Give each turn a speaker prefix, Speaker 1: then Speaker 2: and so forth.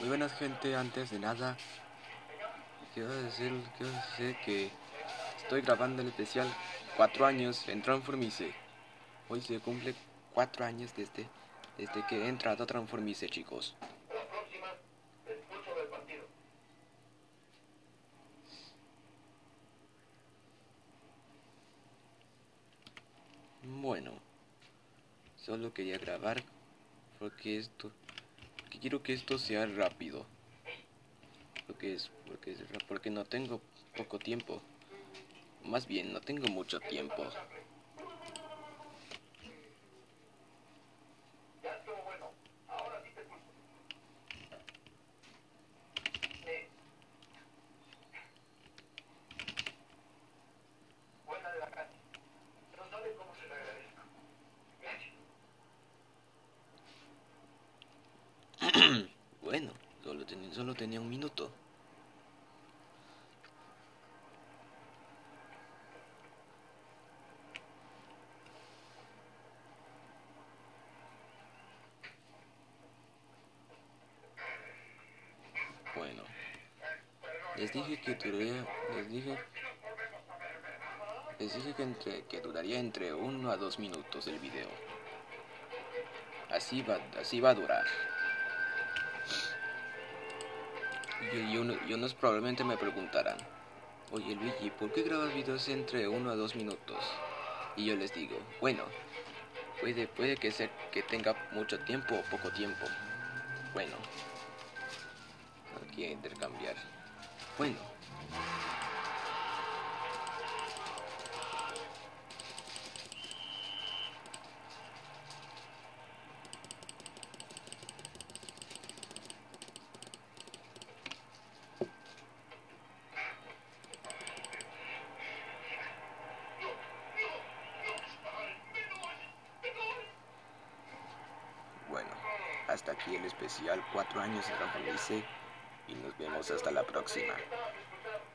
Speaker 1: Muy buenas gente, antes de nada quiero decir, quiero decir que estoy grabando el especial 4 años en Transformice. Hoy se cumple 4 años desde, desde que he entrado a Transformice chicos.
Speaker 2: La próxima, expulso del partido.
Speaker 1: Bueno, solo quería grabar porque esto, que quiero que esto sea rápido. Porque es, porque es, porque no tengo poco tiempo. Más bien, no tengo mucho tiempo.
Speaker 2: Bueno,
Speaker 1: solo tenía, solo tenía un minuto. Bueno, les dije que duraría, les dije, les dije que, entre, que duraría entre uno a dos minutos el video. Así va, así va a durar. Y, uno- y unos probablemente me preguntarán, oye Luigi, ¿por qué grabas videos entre uno a dos minutos? Y yo les digo, bueno, puede, puede que, sea, que tenga mucho tiempo o poco tiempo. Bueno, aquí a intercambiar. Bueno, hasta aquí el especial 4 años de Luise y nos vemos hasta la próxima.